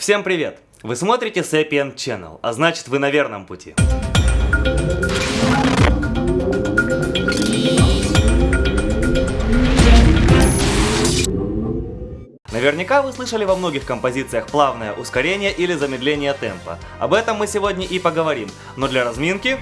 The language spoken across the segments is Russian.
Всем привет! Вы смотрите Sapient Channel, а значит вы на верном пути. Наверняка вы слышали во многих композициях плавное ускорение или замедление темпа. Об этом мы сегодня и поговорим, но для разминки...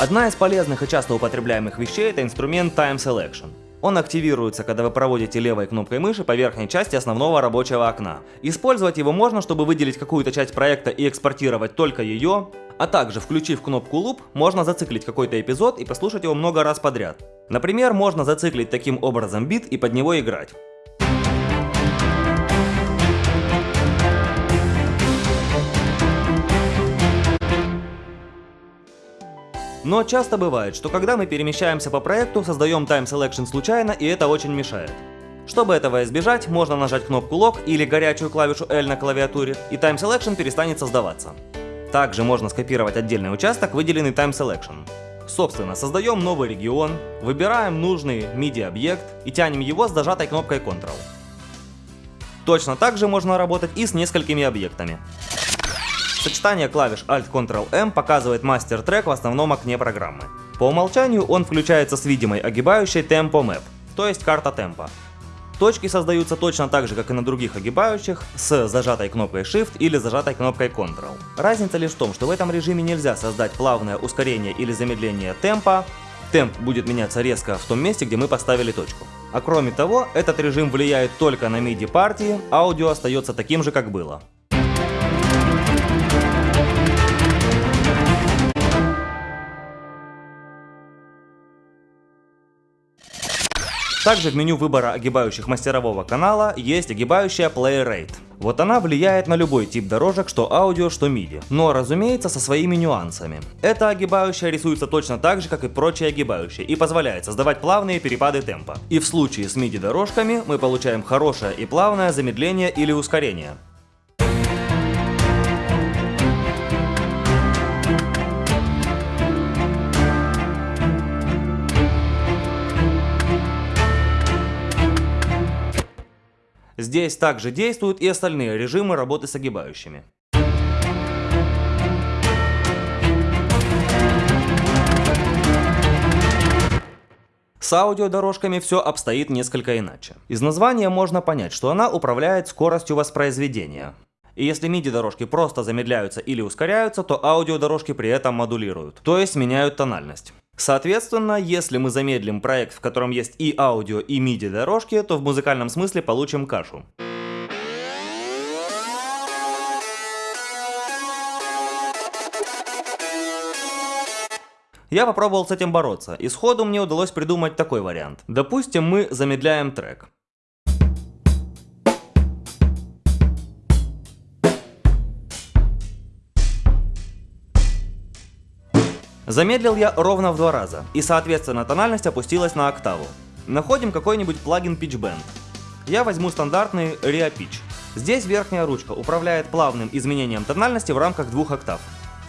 Одна из полезных и часто употребляемых вещей это инструмент Time Selection. Он активируется, когда вы проводите левой кнопкой мыши по верхней части основного рабочего окна. Использовать его можно, чтобы выделить какую-то часть проекта и экспортировать только ее, а также, включив кнопку Loop, можно зациклить какой-то эпизод и послушать его много раз подряд. Например, можно зациклить таким образом бит и под него играть. Но часто бывает, что когда мы перемещаемся по проекту, создаем Time Selection случайно и это очень мешает. Чтобы этого избежать, можно нажать кнопку Lock или горячую клавишу L на клавиатуре, и Time Selection перестанет создаваться. Также можно скопировать отдельный участок, выделенный Time Selection. Собственно, создаем новый регион, выбираем нужный MIDI-объект и тянем его с зажатой кнопкой Ctrl. Точно так же можно работать и с несколькими объектами. Сочетание клавиш Alt-Ctrl-M показывает мастер-трек в основном окне программы. По умолчанию он включается с видимой огибающей Tempo Map, то есть карта темпа. Точки создаются точно так же, как и на других огибающих, с зажатой кнопкой Shift или зажатой кнопкой Ctrl. Разница лишь в том, что в этом режиме нельзя создать плавное ускорение или замедление темпа, темп будет меняться резко в том месте, где мы поставили точку. А кроме того, этот режим влияет только на MIDI партии, аудио остается таким же, как было. Также в меню выбора огибающих мастерового канала есть огибающая Play Rate. Вот она влияет на любой тип дорожек, что аудио, что MIDI, но разумеется со своими нюансами. Эта огибающая рисуется точно так же, как и прочие огибающие, и позволяет создавать плавные перепады темпа. И в случае с MIDI дорожками мы получаем хорошее и плавное замедление или ускорение. Здесь также действуют и остальные режимы работы с огибающими. С аудиодорожками все обстоит несколько иначе. Из названия можно понять, что она управляет скоростью воспроизведения. И если MIDI-дорожки просто замедляются или ускоряются, то аудиодорожки при этом модулируют, то есть меняют тональность. Соответственно, если мы замедлим проект, в котором есть и аудио, и MIDI дорожки, то в музыкальном смысле получим кашу. Я попробовал с этим бороться, и сходу мне удалось придумать такой вариант. Допустим, мы замедляем трек. Замедлил я ровно в два раза, и соответственно тональность опустилась на октаву. Находим какой-нибудь плагин PitchBend. Я возьму стандартный Ria Pitch. Здесь верхняя ручка управляет плавным изменением тональности в рамках двух октав.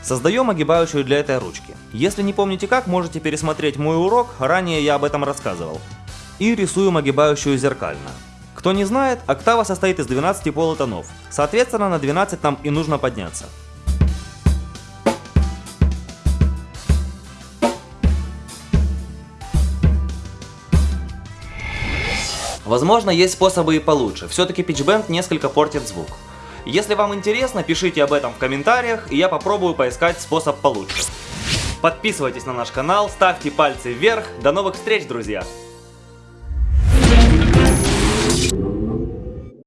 Создаем огибающую для этой ручки. Если не помните как, можете пересмотреть мой урок, ранее я об этом рассказывал. И рисуем огибающую зеркально. Кто не знает, октава состоит из 12 полутонов, соответственно на 12 нам и нужно подняться. Возможно, есть способы и получше, все-таки PitchBend несколько портит звук. Если вам интересно, пишите об этом в комментариях, и я попробую поискать способ получше. Подписывайтесь на наш канал, ставьте пальцы вверх, до новых встреч, друзья!